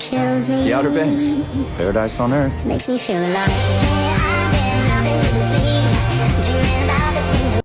kills me The Outer Banks. Paradise on Earth. Makes me feel alive